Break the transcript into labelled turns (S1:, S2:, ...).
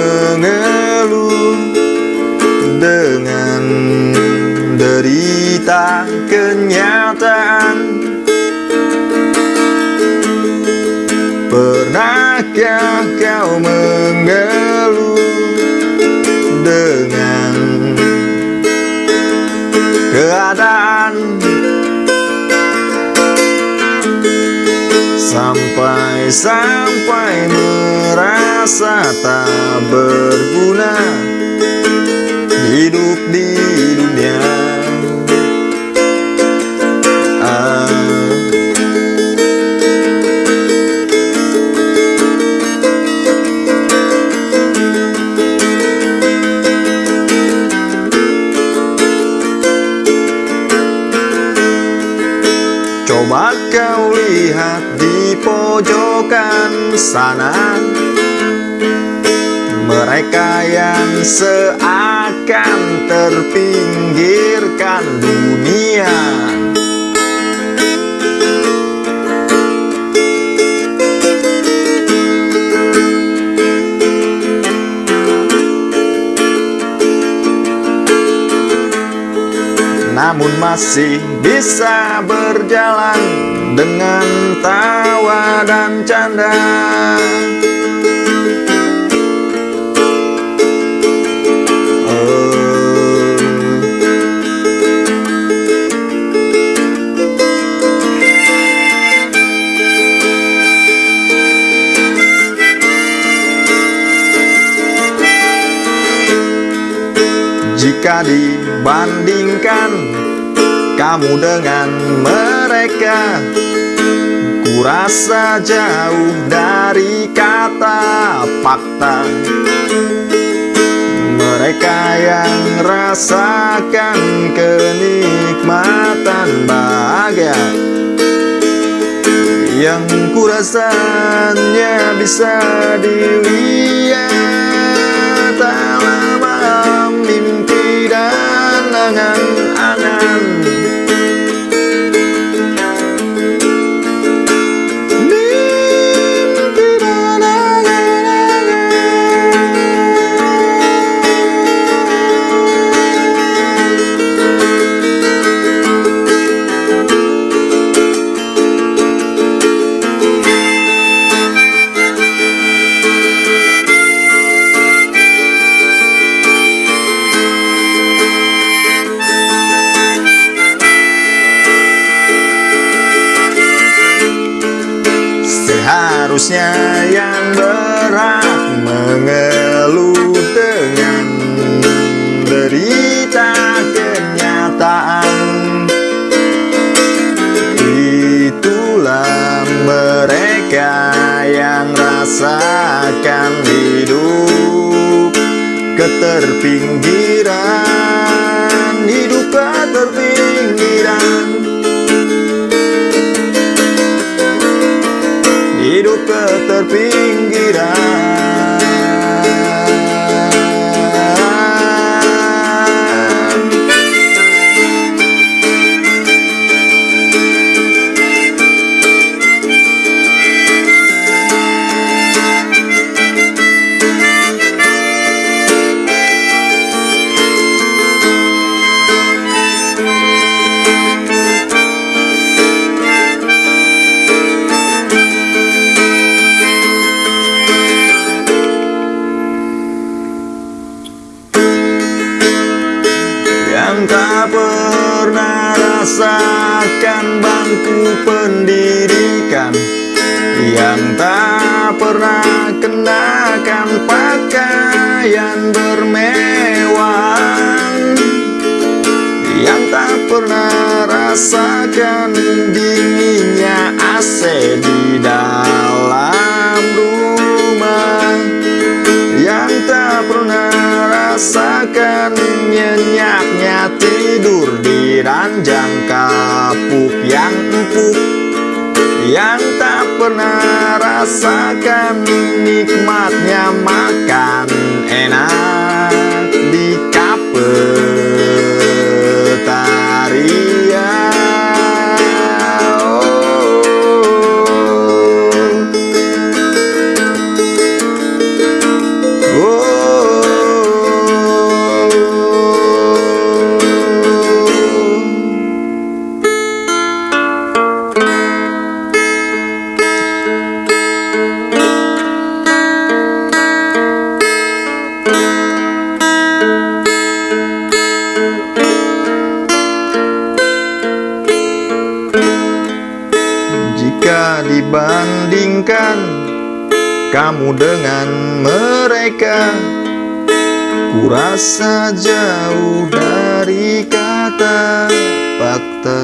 S1: Mengeluh dengan derita kenyataan. Pernahkah kau mengeluh Sampai-sampai merasa tak berguna Hidup di dunia. Coba kau lihat pojokan sana. Mereka yang seakan terpinggirkan dunia. Namun masih bisa berjalan dengan tawa dan canda Jika dibandingkan kamu dengan mereka Kurasa jauh dari kata fakta. Mereka yang rasakan kenikmatan bahagia. Yang kurasanya bisa dilihat Seharusnya yang berhak mengeluh dengan derita kenyataan. Itulah mereka yang rasakan hidup keterpinggiran rasakan bangku pendidikan Yang tak pernah kenakan pakaian bermewah Yang tak pernah rasakan dinginnya AC di dalam Yang tak pernah rasakan nikmatnya makan enak kamu dengan mereka. Kurasa jauh dari kata fakta